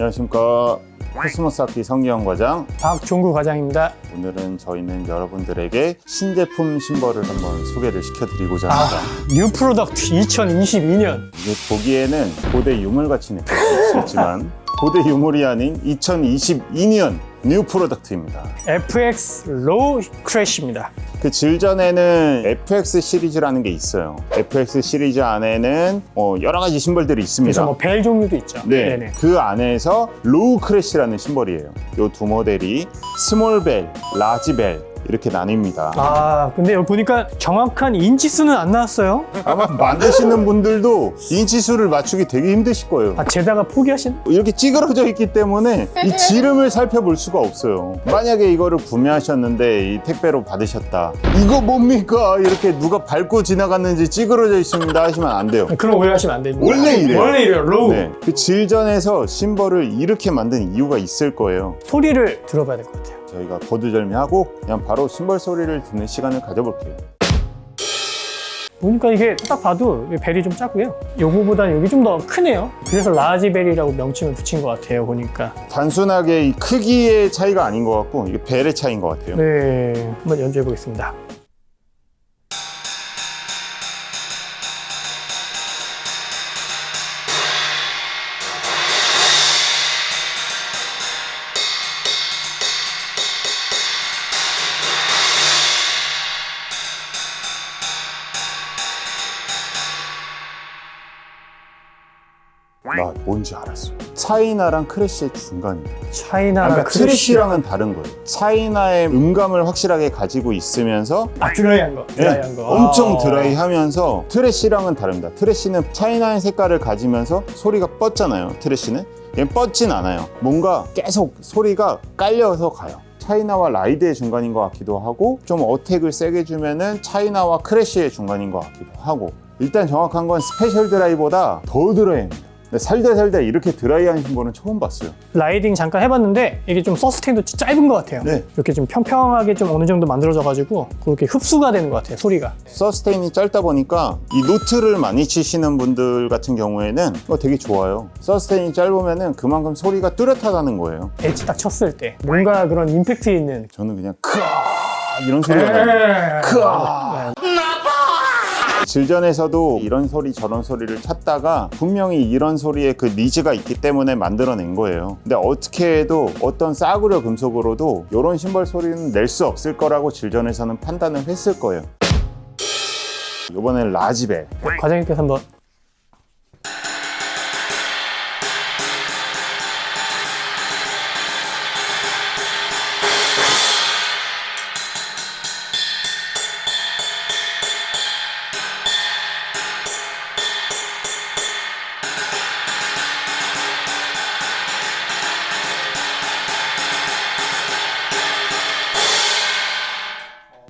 안녕하십니까. 코스모스 악기 성기영 과장. 박종구 과장입니다. 오늘은 저희는 여러분들에게 신제품 심벌을 한번 소개를 시켜드리고자 합니다. 아, new product 2022년. 이게 보기에는 고대 유물같이 느껴질 수 있지만 고대 유물이 아닌 2022년 new product입니다 FX Raw Crash입니다. 그 Zildjian에는 FX 시리즈라는 게 있어요 FX 시리즈 안에는 어, 여러 가지 심벌들이 있습니다 그래서 뭐벨 종류도 있죠. 네, 네네. 그 안에서 Raw Crash라는 심벌이에요. 이 두 모델이 Small Bell, Large Bell 이렇게 나뉩니다. 아 근데 여기 보니까 정확한 인치수는 안 나왔어요. 아마 만드시는 분들도 인치수를 맞추기 되게 힘드실 거예요. 아 재다가 포기하신? 이렇게 찌그러져 있기 때문에 이 지름을 살펴볼 수가 없어요. 만약에 이거를 구매하셨는데 이 택배로 받으셨다. 이거 뭡니까? 이렇게 누가 밟고 지나갔는지 찌그러져 있습니다 하시면 안 돼요. 그런 오해하시면 안 됩니다. 원래 이래요. 원래 이래요. Raw. 네, 그 Zildjian에서 심벌을 이렇게 만든 이유가 있을 거예요. 소리를 들어봐야 될 것 같아요. 저희가 거두절미하고 그냥 바로 심벌 소리를 듣는 시간을 가져볼게요. 보니까 이게 딱 봐도 이 벨이 좀 작고요. 요거보다 여기 좀 더 크네요. 그래서 Large Bell이라고 명칭을 붙인 것 같아요. 보니까. 단순하게 이 크기의 차이가 아닌 것 같고 이게 벨의 차이인 것 같아요. 네, 한번 연주해 보겠습니다. 뭔지 알았어. China랑 crash의 중간이에요. China랑 그러니까 trash랑은 다른 거예요. China의 음감을 확실하게 가지고 있으면서 아 드라이한 거, 네, 드라이한 거. 엄청 아. 드라이하면서 trash랑은 다릅니다. Trash는 China의 색깔을 가지면서 소리가 뻗잖아요. Trash는 얘는 뻗진 않아요. 뭔가 계속 소리가 깔려서 가요. China와 ride의 중간인 것 같기도 하고 좀 attack을 세게 주면은 China와 crash의 중간인 것 같기도 하고 일단 정확한 건 Special Dry보다 더 드라이합니다. 근데 살다 살다 이렇게 드라이한 심벌은 처음 봤어요. Riding 잠깐 해봤는데 이게 좀 sustain도 짧은 것 같아요. 네. 이렇게 좀 평평하게 좀 어느 정도 만들어져 가지고 그렇게 흡수가 되는 것 같아요. 소리가. sustain이 짧다 보니까 이 노트를 많이 치시는 분들 같은 경우에는 어, 되게 좋아요. Sustain이 짧으면은 그만큼 소리가 뚜렷하다는 거예요. 엣지 딱 쳤을 때 뭔가 그런 임팩트 있는. 저는 그냥 크아 이런 소리가 나요. 크아. Zildjian에서도 이런 소리 저런 소리를 찾다가 분명히 이런 소리에 그 needs가 있기 때문에 만들어낸 거예요. 근데 어떻게 해도 어떤 싸구려 금속으로도 이런 심벌 소리는 낼 수 없을 거라고 Zildjian에서는 판단을 했을 거예요. 이번엔 Large Bell. 과장님께서 한번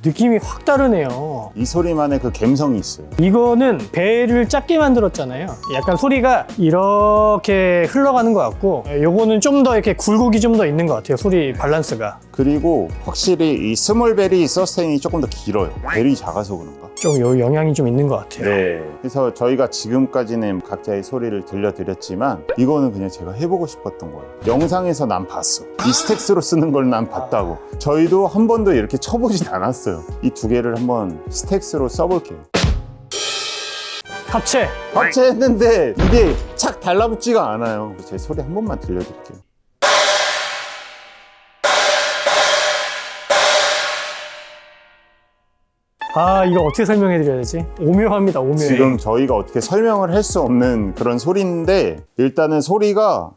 느낌이 확 다르네요. 이 소리만의 그 감성이 있어요. 이거는 벨을 작게 만들었잖아요. 약간 소리가 이렇게 흘러가는 것 같고 요거는 좀 더 이렇게 굴곡이 좀 더 있는 것 같아요. 소리 밸런스가. 그리고 확실히 이 Small Bell이 sustain이 조금 더 길어요. 벨이 작아서 그런가? 좀 요 영향이 좀 있는 것 같아요. 네. 그래서 저희가 지금까지는 각자의 소리를 들려드렸지만 이거는 그냥 제가 해보고 싶었던 거예요. 영상에서 난 봤어. 이 stacks로 쓰는 걸 난 봤다고. 저희도 한 번도 이렇게 쳐보진 않았어요. 이 두 개를 한번 stacks로 써볼게요. 합체. 합체했는데 이게 착 달라붙지가 않아요. 제 소리 한 번만 들려드릴게요. 아 이거 어떻게 설명해 드려야 되지? 오묘합니다. 오묘해. 지금 저희가 어떻게 설명을 할 수 없는 그런 소리인데 일단은 소리가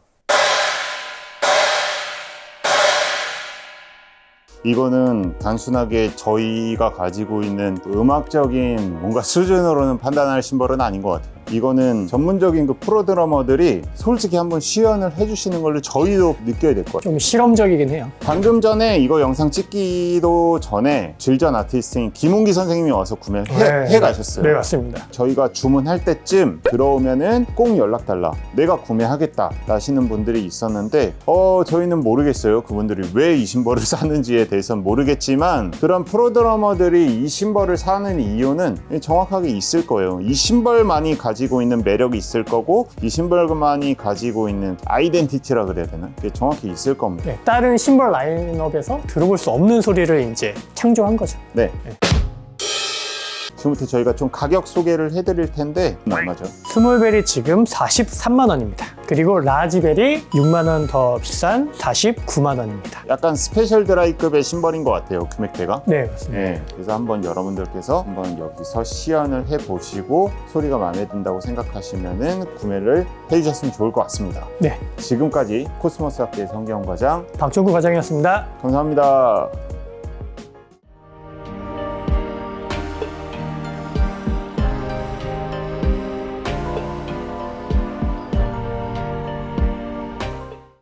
이거는 단순하게 저희가 가지고 있는 음악적인 뭔가 수준으로는 판단할 심벌은 아닌 것 같아요. 이거는 전문적인 그 프로 드러머들이 솔직히 한번 시연을 해주시는 걸로 저희도 느껴야 될 것 같아요. 좀 실험적이긴 해요. 방금 전에 이거 영상 찍기도 전에 질전 아티스트인 김홍기 선생님이 와서 구매해 네. 해 가셨어요. 네 맞습니다. 저희가 주문할 때쯤 들어오면은 꼭 연락 달라 내가 구매하겠다 하시는 분들이 있었는데 어 저희는 모르겠어요 그분들이 왜이 신발을 사는지에 대해 서는 모르겠지만 그런 프로드러머들이 이 신발을 사는 이유는 정확하게 있을 거예요 이 신발만이 가지고 있는 매력이 있을 거고 이 심벌만이 가지고 있는 아이덴티티라 그래야 되나? 그게 정확히 있을 겁니다. 네, 다른 심벌 라인업에서 들어볼 수 없는 소리를 이제 창조한 거죠. 네. 지금부터 저희가 좀 가격 소개를 해드릴 텐데 얼마죠? Small Bell이 지금 43만 원입니다. 그리고 Large Bell이 6만 원 더 비싼 49만 원입니다. 약간 Special Dry급의 심벌인 것 같아요 금액대가. 네, 맞습니다. 네, 그래서 한번 여러분들께서 한번 여기서 시연을 해보시고 소리가 마음에 든다고 생각하시면 은 구매를 해주셨으면 좋을 것 같습니다. 네, 지금까지 코스모스 악기의 성경 과장 박종구 과장이었습니다. 감사합니다.